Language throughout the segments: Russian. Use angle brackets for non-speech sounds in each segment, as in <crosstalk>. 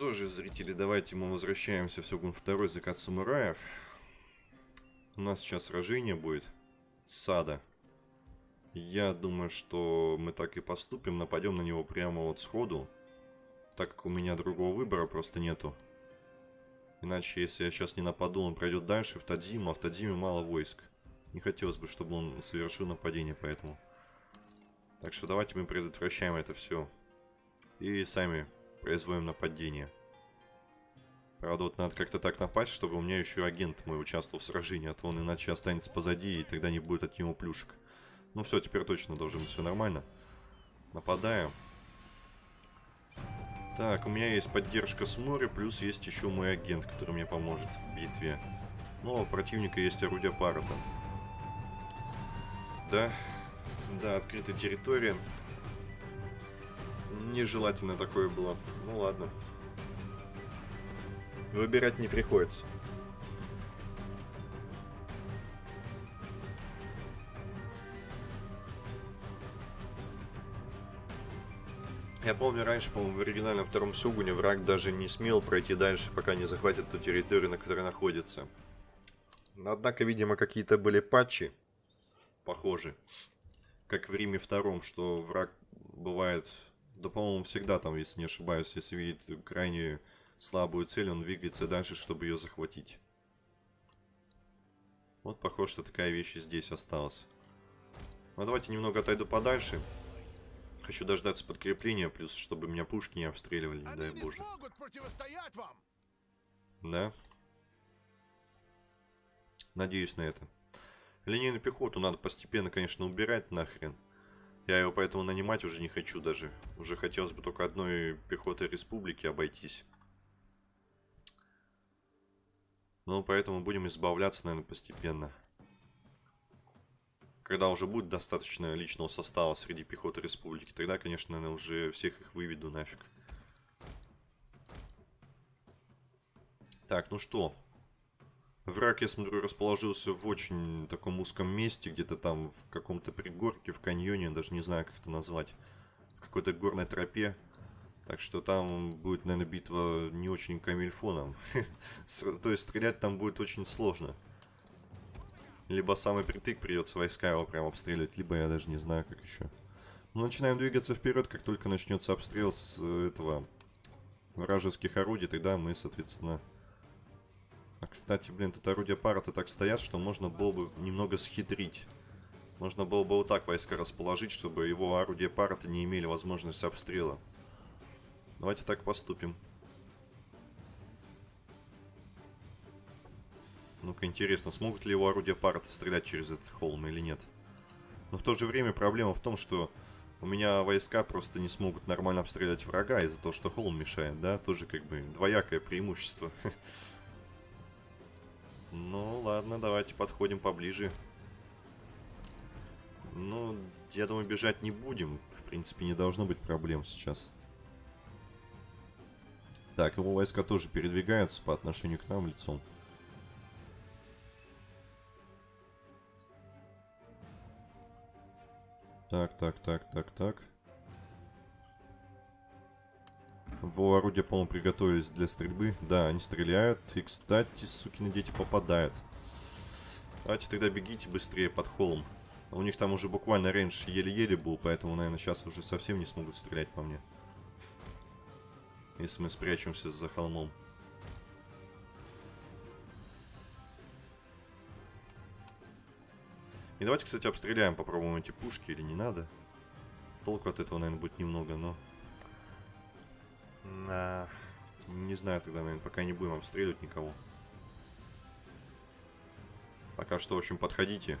что же, зрители, давайте мы возвращаемся в Сёгун второй закат самураев. У нас сейчас сражение будет Сада. Я думаю, что мы так и поступим, нападем на него прямо вот сходу. Так как у меня другого выбора просто нету. Иначе, если я сейчас не нападу, он пройдет дальше в Тадзиму, а в Тадзиме мало войск. Не хотелось бы, чтобы он совершил нападение, поэтому... Так что давайте мы предотвращаем это все. И сами производим нападение. Правда, вот надо как-то так напасть, чтобы у меня еще агент мой участвовал в сражении, а то он иначе останется позади, и тогда не будет от него плюшек. Ну все, теперь точно должно быть все нормально. Нападаем. Так, у меня есть поддержка с моря, плюс есть еще мой агент, который мне поможет в битве. Но у противника есть орудие Парата. Да, да, открытая территория. Нежелательно такое было. Ну ладно. Выбирать не приходится. Я помню раньше, по-моему, в оригинальном втором Сугуне враг даже не смел пройти дальше, пока не захватит ту территорию, на которой находится. Однако, видимо, какие-то были патчи, похожи, как в Риме втором, что враг бывает да, по-моему, всегда там, если не ошибаюсь, если видит крайне слабую цель, он двигается дальше, чтобы ее захватить. Вот похоже, что такая вещь и здесь осталась. Ну, давайте немного отойду подальше. Хочу дождаться подкрепления, плюс, чтобы меня пушки не обстреливали, не дай боже. Да? Надеюсь на это. Линейную пехоту надо постепенно, конечно, убирать нахрен. Я его поэтому нанимать уже не хочу даже. Уже хотелось бы только одной пехотой республики обойтись. Ну, поэтому будем избавляться, наверное, постепенно. Когда уже будет достаточно личного состава среди пехоты республики, тогда, конечно, наверное, уже всех их выведу нафиг. Так, ну что, Враг, я смотрю, расположился в очень таком узком месте, где-то там в каком-то пригорке, в каньоне, даже не знаю, как это назвать. В какой-то горной тропе. Так что там будет, наверное, битва не очень камильфоном. <laughs> То есть стрелять там будет очень сложно. Либо самый притык придется войска его прям обстрелять, либо я даже не знаю, как еще. Мы начинаем двигаться вперед, как только начнется обстрел с э, этого вражеских орудий, тогда мы, соответственно, а, кстати, блин, тут орудия пара-то так стоят, что можно было бы немного схитрить. Можно было бы вот так войска расположить, чтобы его орудия пара-то не имели возможности обстрела. Давайте так поступим. Ну-ка, интересно, смогут ли его орудия пара-то стрелять через этот холм или нет? Но в то же время проблема в том, что у меня войска просто не смогут нормально обстрелять врага из-за того, что холм мешает, да? Тоже как бы двоякое преимущество. <laughs> Ну, ладно, давайте подходим поближе. Ну, я думаю, бежать не будем. В принципе, не должно быть проблем сейчас. Так, его войска тоже передвигаются по отношению к нам лицом. Так, так, так, так, так. Во орудия, по-моему, приготовились для стрельбы. Да, они стреляют. И, кстати, сукины дети попадают. Давайте тогда бегите быстрее под холм. У них там уже буквально рейндж еле-еле был, поэтому, наверное, сейчас уже совсем не смогут стрелять по мне. Если мы спрячемся за холмом. И давайте, кстати, обстреляем, попробуем эти пушки или не надо. Толку от этого, наверное, будет немного, но... На... Не знаю тогда, наверное, пока не будем обстреливать никого. Пока что, в общем, подходите.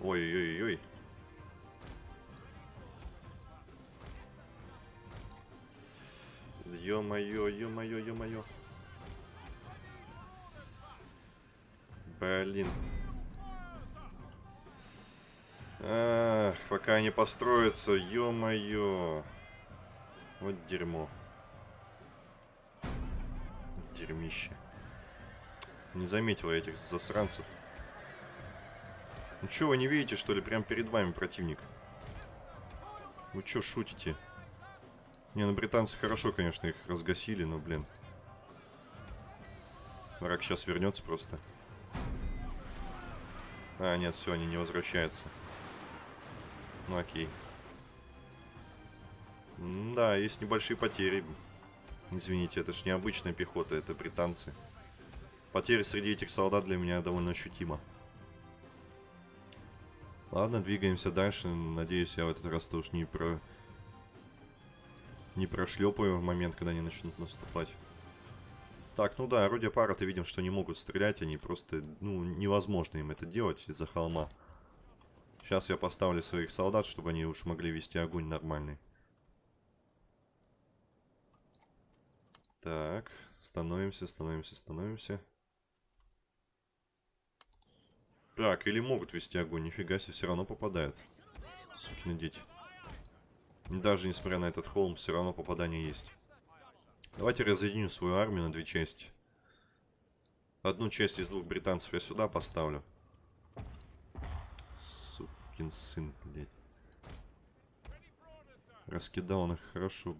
Ой-ой-ой-ой. Ё-моё, ё-моё, ё-моё. Блин. Ах, пока они построятся, ё-моё. Вот дерьмо дерьмище. Не заметил я этих засранцев. Ну что, вы не видите, что ли? Прям перед вами противник. Вы что, шутите? Не, ну британцы хорошо, конечно, их разгасили, но, блин. Враг сейчас вернется просто. А, нет, все, они не возвращаются. Ну, окей. Да, есть небольшие потери. Извините, это ж не обычная пехота, это британцы. Потери среди этих солдат для меня довольно ощутимо. Ладно, двигаемся дальше. Надеюсь, я в этот раз тоже не про... Не прошлепаю в момент, когда они начнут наступать. Так, ну да, орудия пара, ты видим, что не могут стрелять. Они просто, ну, невозможно им это делать из-за холма. Сейчас я поставлю своих солдат, чтобы они уж могли вести огонь нормальный. Так, становимся, становимся, становимся. Так, или могут вести огонь, нифига себе, все равно попадают. Сукины дети. Даже несмотря на этот холм, все равно попадание есть. Давайте разъединю свою армию на две части. Одну часть из двух британцев я сюда поставлю. Сукин сын, блядь. Раскидал он их хорошо.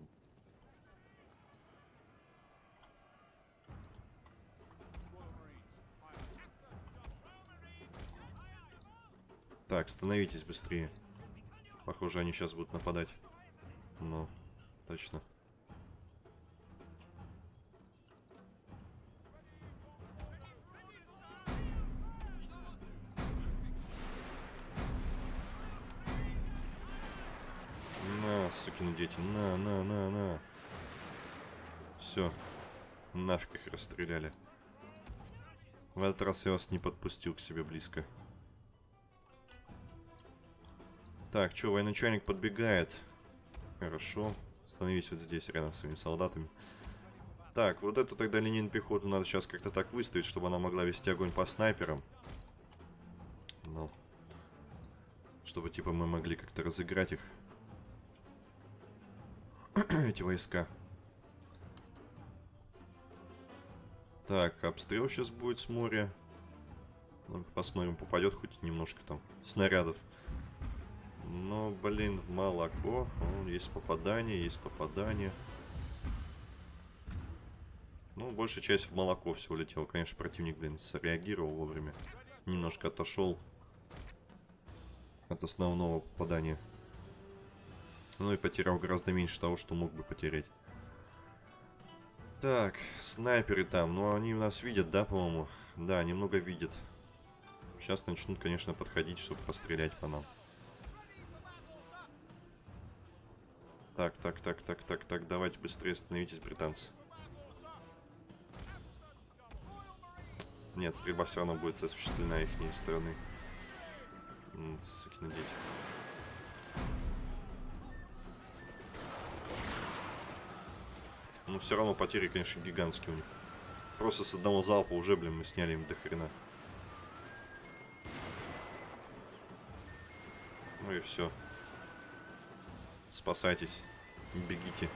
Так, становитесь быстрее. Похоже, они сейчас будут нападать. Ну, точно. На, сукины дети, на, на, на, на. Все. Нафиг их расстреляли. В этот раз я вас не подпустил к себе близко. Так, что, военачальник подбегает. Хорошо. Становись вот здесь, рядом с своими солдатами. Так, вот эту тогда линейную пехоту надо сейчас как-то так выставить, чтобы она могла вести огонь по снайперам. Ну. Чтобы, типа, мы могли как-то разыграть их. <clears throat> Эти войска. Так, обстрел сейчас будет с моря. Ну, посмотрим, попадет хоть немножко там снарядов. Но, блин, в молоко. О, есть попадание, есть попадание. Ну, большая часть в молоко все улетела. Конечно, противник, блин, среагировал вовремя. Немножко отошел от основного попадания. Ну и потерял гораздо меньше того, что мог бы потерять. Так, снайперы там. Ну, они нас видят, да, по-моему? Да, немного видят. Сейчас начнут, конечно, подходить, чтобы пострелять по нам. Так, так, так, так, так, так, давайте быстрее становитесь, британцы. Нет, стрельба все равно будет осуществлена их стороны. Сукины дети. Но все равно потери, конечно, гигантские у них. Просто с одного залпа уже, блин, мы сняли им до хрена. Ну и все. Спасайтесь. Бегите.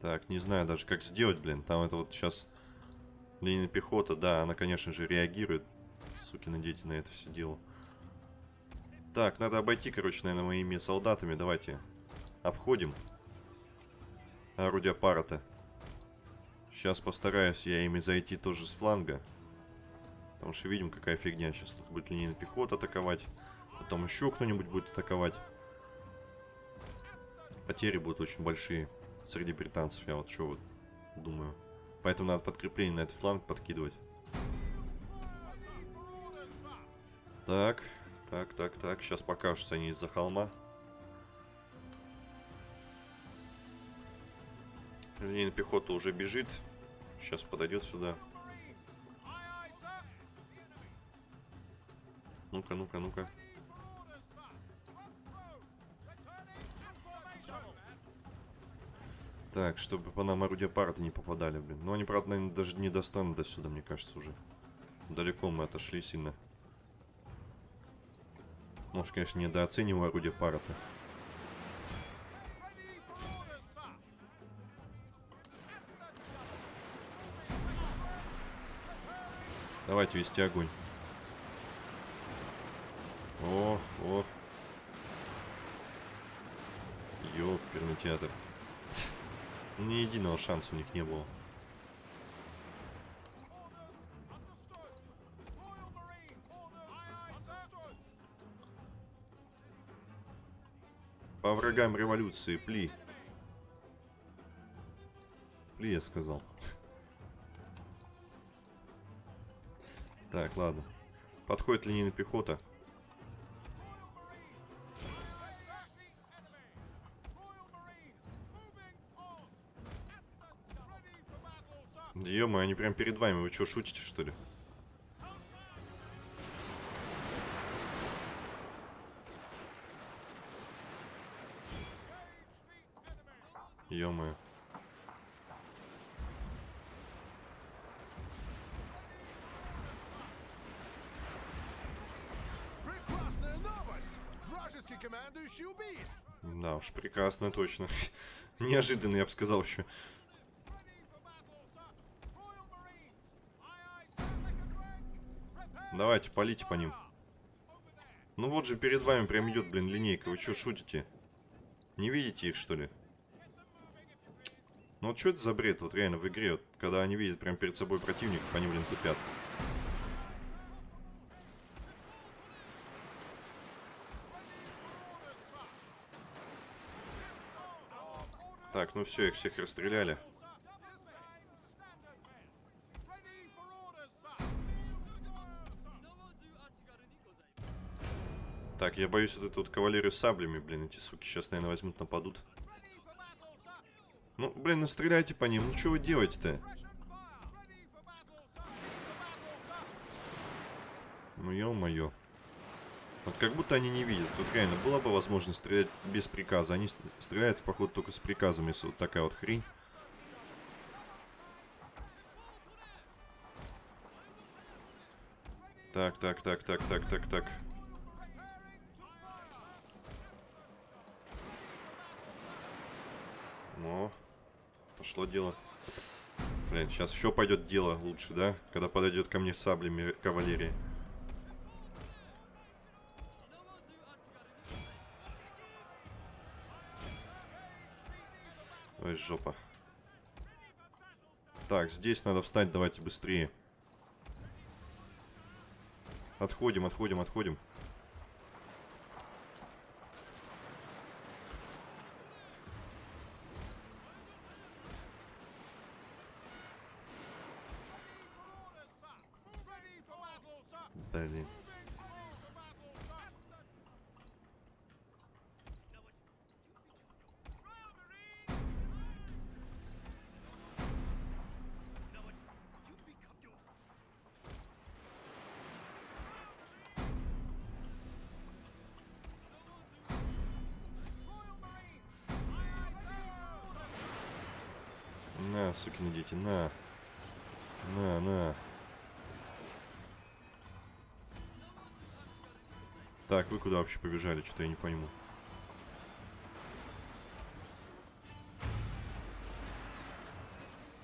Так, не знаю даже, как сделать, блин. Там это вот сейчас... Линия пехота, да, она, конечно же, реагирует. Сукины дети на это все дело. Так, надо обойти, короче, наверное, моими солдатами. Давайте обходим. Орудия пара-то. Сейчас постараюсь я ими зайти тоже с фланга. Потому что видим, какая фигня. Сейчас тут будет линейная пехота атаковать. Потом еще кто-нибудь будет атаковать. Потери будут очень большие среди британцев. Я вот что вот думаю. Поэтому надо подкрепление на этот фланг подкидывать. Так, так, так, так. Сейчас покажутся они из-за холма. Линейная пехота уже бежит. Сейчас подойдет сюда. Ну-ка, ну-ка, ну-ка. Так, чтобы по нам орудия парты не попадали, блин. Ну, они, правда, наверное, даже не достанут до сюда, мне кажется, уже. Далеко мы отошли сильно. Может, конечно, недооцениваю орудия пара-то. Давайте вести огонь. О, о. оперный театр. Ни единого шанса у них не было. По врагам революции, пли. Пли, я сказал. Так, ладно. Подходит линейная пехота. Ё они прям перед вами. Вы что, шутите, что ли? Новость! Вражеский командующий убит! Да уж, прекрасно, точно. <laughs> Неожиданно, я бы сказал еще. Давайте, полите по ним. Ну вот же перед вами прям идет, блин, линейка. Вы что, шутите? Не видите их, что ли? Ну вот что это за бред, вот реально в игре, вот, когда они видят прям перед собой противников, они, блин, тупят. Так, ну все, их всех расстреляли. Так, я боюсь вот эту вот кавалерию с саблями, блин, эти суки сейчас, наверное, возьмут, нападут. Ну, блин, настреляйте по ним, ну что вы делаете-то? Ну, ё-моё. Вот как будто они не видят. Вот реально, была бы возможность стрелять без приказа. Они стреляют, походу, только с приказом, если вот такая вот хрень. Так, так, так, так, так, так, так. О, пошло дело. Блин, сейчас еще пойдет дело лучше, да? Когда подойдет ко мне саблями кавалерии. Ой, жопа. Так, здесь надо встать, давайте быстрее. Отходим, отходим, отходим. Сукины дети, на. На, на. Так, вы куда вообще побежали? Что-то я не пойму.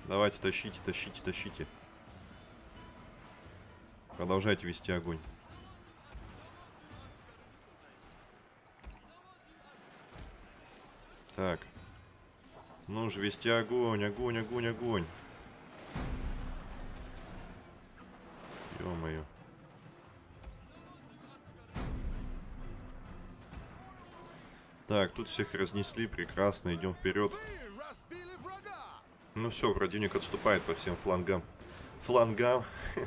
Давайте, тащите, тащите, тащите. Продолжайте вести огонь. Так. Ну же, вести огонь, огонь, огонь, огонь. Ё-моё. Так, тут всех разнесли, прекрасно, идем вперед. Ну все, противник отступает по всем флангам. Флангам. <laughs>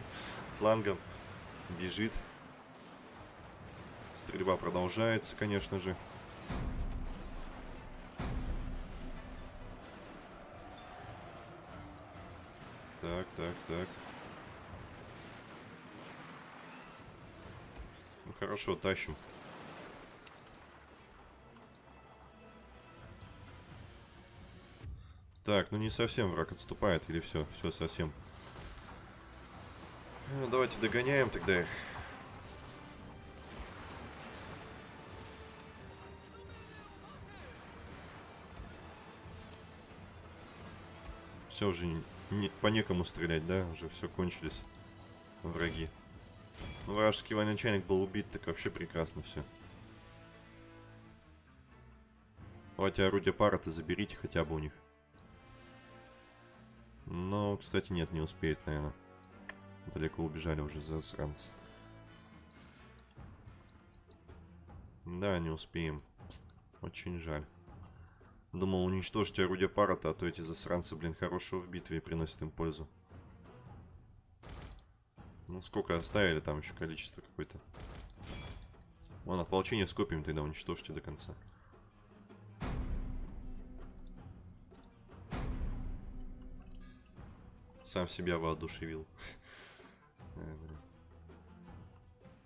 Флангам. Бежит. Стрельба продолжается, конечно же. Так, так. Ну хорошо, тащим. Так, ну не совсем враг отступает, или все, все совсем. Ну, давайте догоняем тогда их. Все уже не, не, по некому стрелять, да? Уже все кончились враги. Вражеский военачальник был убит, так вообще прекрасно все. Давайте орудие пара то заберите хотя бы у них. Но, кстати, нет, не успеет, наверное. Далеко убежали уже засранцы. Да, не успеем. Очень жаль. Думал уничтожить орудие пара-то, а то эти засранцы, блин, хорошего в битве приносят им пользу. Ну, сколько оставили там еще количество какое-то. Вон, ополчение с копьями тогда уничтожьте до конца. Сам себя воодушевил. <laughs> Блин.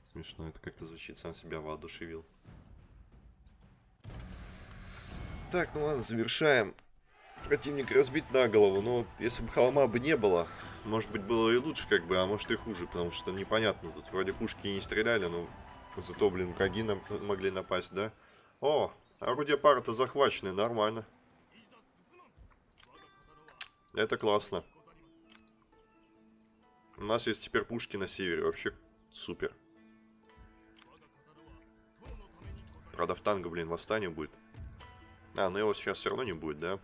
Смешно это как-то звучит, сам себя воодушевил. Так, ну ладно, завершаем. Противник разбит на голову, но вот если бы холма бы не было, может быть было и лучше как бы, а может и хуже, потому что непонятно. Тут вроде пушки и не стреляли, но зато, блин, враги нам могли напасть, да? О, орудие пара-то захвачены, нормально. Это классно. У нас есть теперь пушки на севере, вообще супер. Правда, в танго, блин, восстание будет. А, ну его сейчас все равно не будет, да?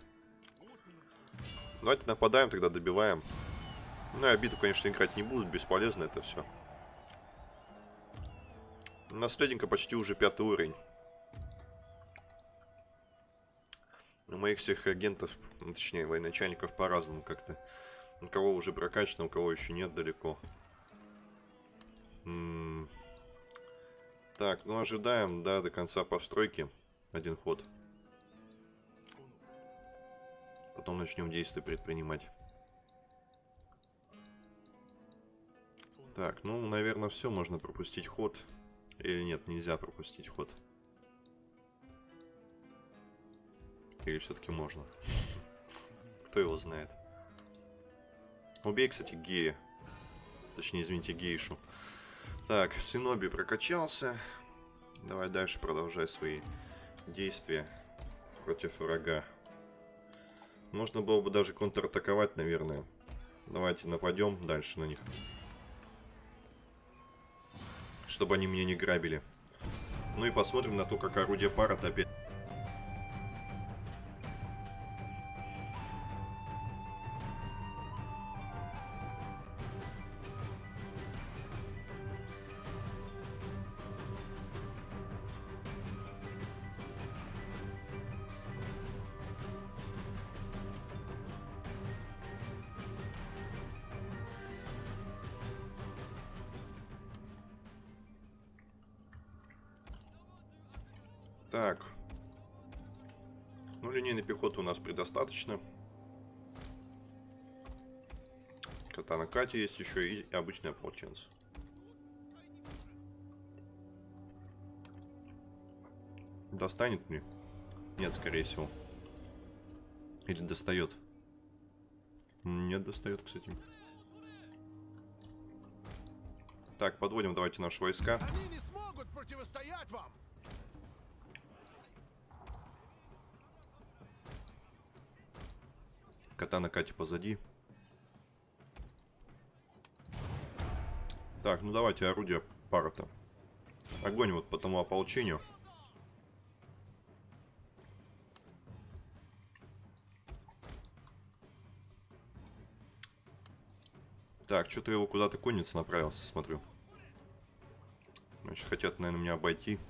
Давайте нападаем, тогда добиваем. Ну, и обиду, конечно, играть не будут, бесполезно это все. Наследника почти уже пятый уровень. У моих всех агентов, ну, точнее, военачальников по-разному как-то. У кого уже прокачано, у кого еще нет далеко. М -м так, ну ожидаем, да, до конца постройки. Один ход. Потом начнем действия предпринимать. Так, ну, наверное, все. Можно пропустить ход. Или нет, нельзя пропустить ход. Или все-таки можно? <laughs> Кто его знает? Убей, кстати, гея. Точнее, извините, гейшу. Так, Синоби прокачался. Давай дальше продолжай свои действия против врага. Можно было бы даже контратаковать, наверное. Давайте нападем дальше на них. Чтобы они меня не грабили. Ну и посмотрим на то, как орудие пара опять... предостаточно. Катана Кати есть еще и обычный ополченцы. Достанет мне? Нет, скорее всего. Или достает? Нет, достает, кстати. Так, подводим давайте наши войска. Они не смогут противостоять вам! Катана Кати позади. Так, ну давайте орудие пара-то. Огонь вот по тому ополчению. Так, что-то его куда-то конница направился, смотрю. Значит, хотят, наверное, меня обойти.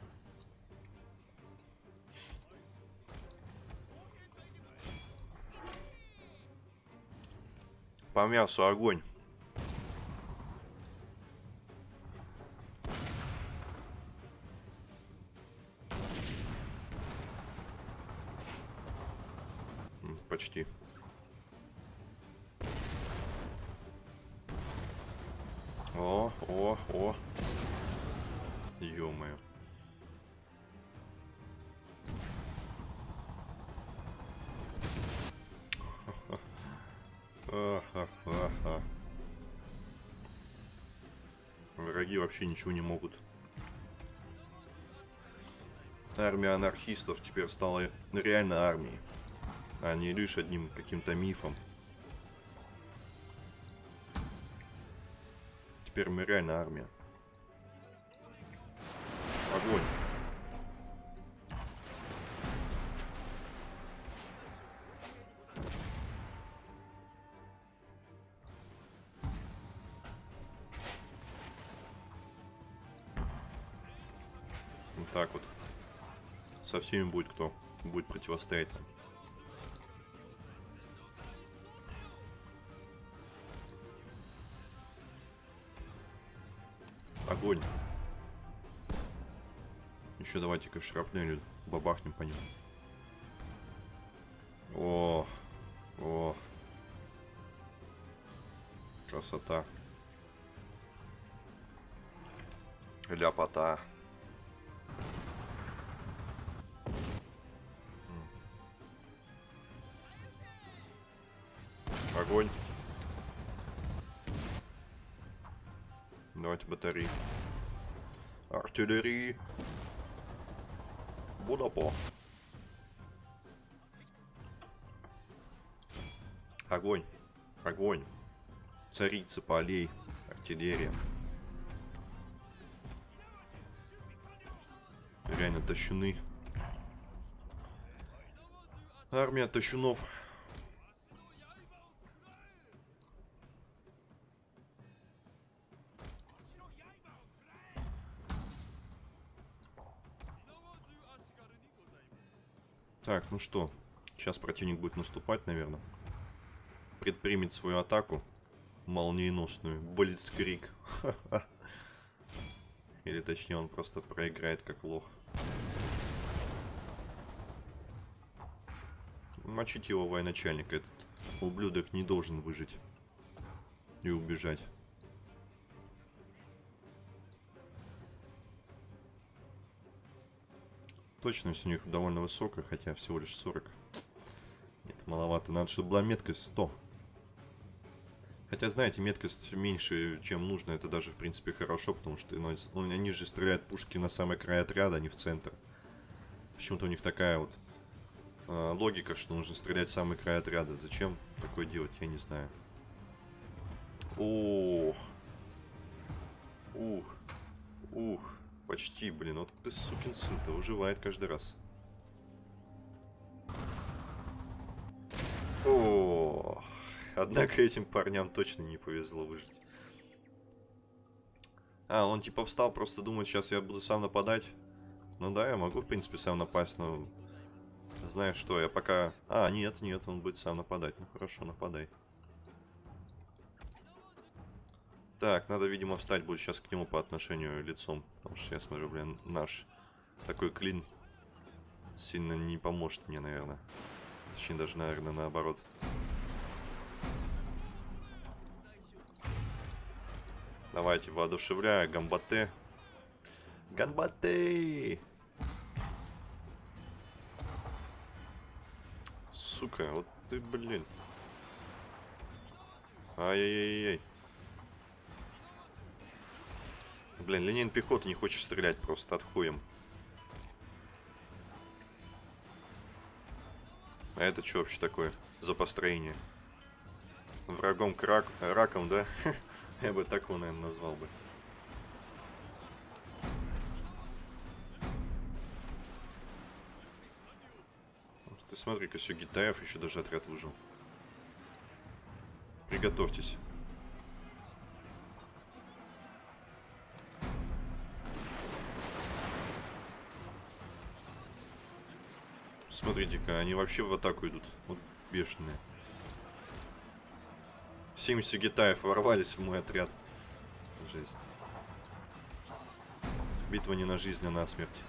По мясу огонь. Вообще ничего не могут. Армия анархистов теперь стала реально армией, а не лишь одним каким-то мифом. Теперь мы реально армия. Огонь. Со всеми будет кто будет противостоять там. Огонь. Еще давайте-ка шрапнелью бабахнем по ним. О, о. Красота. Ляпота. Огонь. Давайте батареи. Артиллерии. Будапо. Огонь. Огонь. Царица полей. Артиллерия. Реально тащуны. Армия тащунов. Ну что, сейчас противник будет наступать, наверное. Предпримет свою атаку молниеносную. Блицкрик. <laughs> Или точнее он просто проиграет как лох. Мочить его военачальник. Этот ублюдок не должен выжить. И убежать. Точность у них довольно высокая, хотя всего лишь 40. Нет, маловато. Надо, чтобы была меткость 100. Хотя, знаете, меткость меньше, чем нужно. Это даже, в принципе, хорошо, потому что ну, ну, они же стреляют пушки на самый край отряда, а не в центр. Почему-то у них такая вот э, логика, что нужно стрелять в самый край отряда. Зачем такое делать, я не знаю. Ох. Ух. Ух. Почти, блин. Вот ты, сукин сын-то, выживает каждый раз. О, однако этим парням точно не повезло выжить. А, он типа встал, просто думает, сейчас я буду сам нападать. Ну да, я могу, в принципе, сам напасть, но... Знаешь что, я пока... А, нет, нет, он будет сам нападать. Ну хорошо, нападай. Так, надо, видимо, встать будет сейчас к нему по отношению лицом. Потому что я смотрю, блин, наш такой клин сильно не поможет мне, наверное. Точнее, даже, наверное, наоборот. Давайте, воодушевляю, гамбате. Гамбате! Сука, вот ты, блин. Ай-яй-яй-яй. Блин, линейная пехота не хочет стрелять просто, отхуем. А это что вообще такое за построение? Врагом к рак... раком, да? <laughs> Я бы так его, наверное, назвал бы. Ты смотри-ка, все Гитаев еще даже отряд выжил. Приготовьтесь. Смотрите-ка, они вообще в атаку идут. Вот бешеные. 70 гитаев ворвались в мой отряд. Жесть. Битва не на жизнь, а на смерть.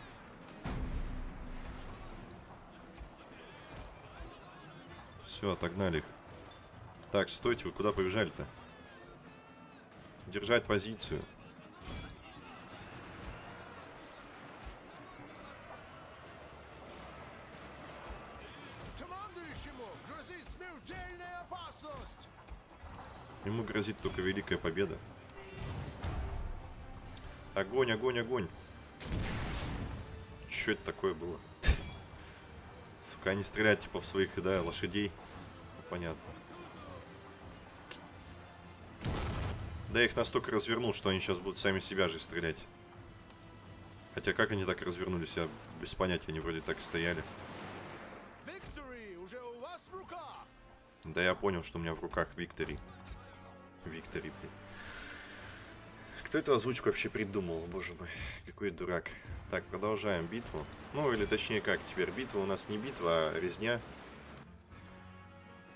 Все, отогнали их. Так, стойте, вы куда побежали-то? Держать позицию. Ему грозит только великая победа. Огонь, огонь, огонь. Что это такое было? <laughs> Сука, они стреляют типа в своих, да, лошадей. Ну, понятно. Да я их настолько развернул, что они сейчас будут сами себя же стрелять. Хотя как они так развернулись, я без понятия, они вроде так и стояли. Да я понял, что у меня в руках Виктори. Виктори, блядь. Кто эту озвучку вообще придумал? Боже мой, какой дурак. Так, продолжаем битву. Ну, или точнее как, теперь битва у нас не битва, а резня.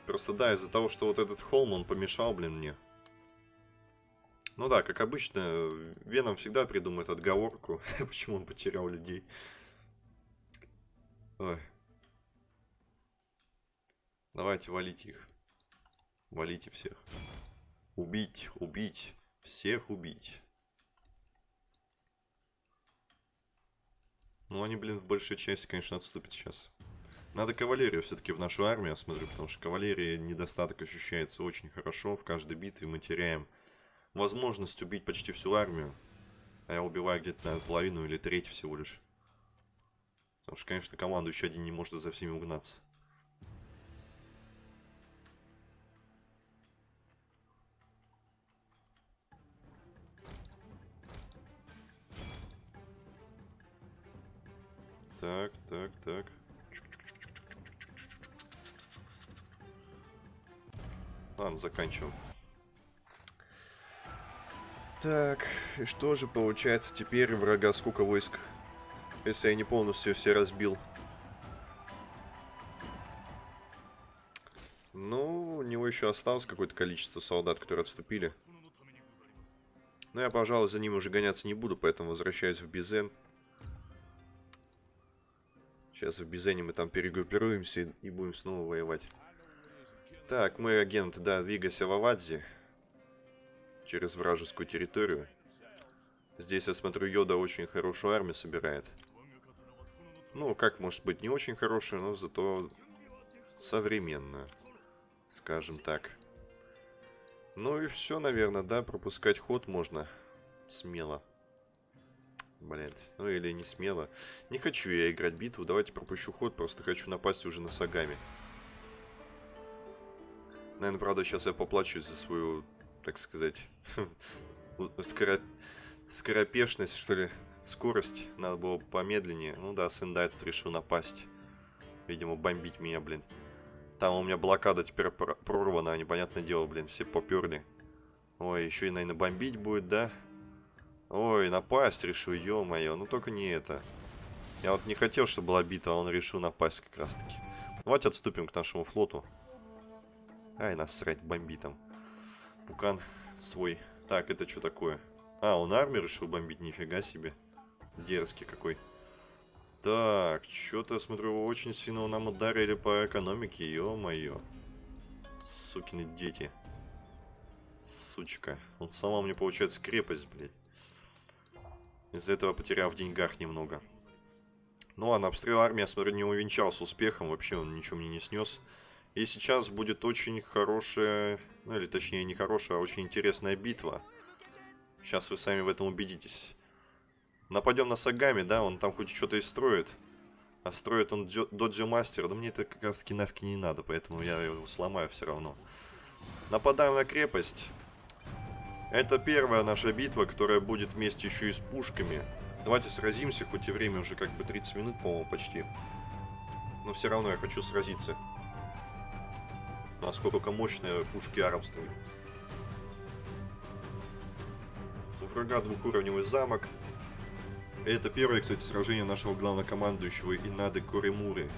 Просто да, из-за того, что вот этот холм, он помешал, блин, мне. Ну да, как обычно, Веном всегда придумает отговорку, <laughs> почему он потерял людей. Ой. Давайте валите их. Валите всех. Убить, убить, всех убить. Ну, они, блин, в большей части, конечно, отступят сейчас. Надо кавалерию все-таки в нашу армию, я смотрю, потому что кавалерии недостаток ощущается очень хорошо. В каждой битве мы теряем возможность убить почти всю армию. А я убиваю где-то, наверное, половину или треть всего лишь. Потому что, конечно, командующий один не может за всеми угнаться. Так, так, так. Ладно, заканчиваем. Так, и что же получается теперь врага сколько войск? Если я не полностью все разбил. Ну, у него еще осталось какое-то количество солдат, которые отступили. Но я, пожалуй, за ним уже гоняться не буду, поэтому возвращаюсь в Бизен. Сейчас в Бизене мы там перегруппируемся и будем снова воевать. Так, мой агент, да, двигайся в Авадзе. Через вражескую территорию. Здесь, я смотрю, Йода очень хорошую армию собирает. Ну, как может быть, не очень хорошую, но зато современную. Скажем так. Ну и все, наверное, да, пропускать ход можно смело. Блин, ну или не смело. Не хочу я играть битву, давайте пропущу ход, просто хочу напасть уже на Сагами. Наверное, правда, сейчас я поплачусь за свою, так сказать, <laughs> скоро... скоропешность, что ли, скорость. Надо было помедленнее. Ну да, Сендай тут решил напасть. Видимо, бомбить меня, блин. Там у меня блокада теперь прорвана, непонятное дело, блин, все поперли. Ой, еще и, наверное, бомбить будет, да? Ой, напасть решил, ё-моё, ну только не это. Я вот не хотел, чтобы была бита, а он решил напасть как раз-таки. Давайте отступим к нашему флоту. Ай, насрать, бомби там. Пукан свой. Так, это что такое? А, он армию решил бомбить, нифига себе. Дерзкий какой. Так, что-то, смотрю, очень сильно нам ударили по экономике, ё-моё. Сукины дети. Сучка. Он сама мне, получается, крепость, блядь. Из-за этого потерял в деньгах немного. Ну ладно, обстрел армии, я смотрю, не увенчался успехом. Вообще он ничего мне не снес. И сейчас будет очень хорошая, ну или точнее не хорошая, а очень интересная битва. Сейчас вы сами в этом убедитесь. Нападем на Сагами, да, он там хоть что-то и строит. А строит он Доджи Мастер, но мне это как раз таки навки не надо, поэтому я его сломаю все равно. Нападаем на крепость. Это первая наша битва, которая будет вместе еще и с пушками. Давайте сразимся, хоть и время уже как бы 30 минут, по-моему, почти. Но все равно я хочу сразиться насколько мощные пушки арабствуют. У врага двухуровневый замок. Это первое, кстати, сражение нашего главнокомандующего Инады Коремуры.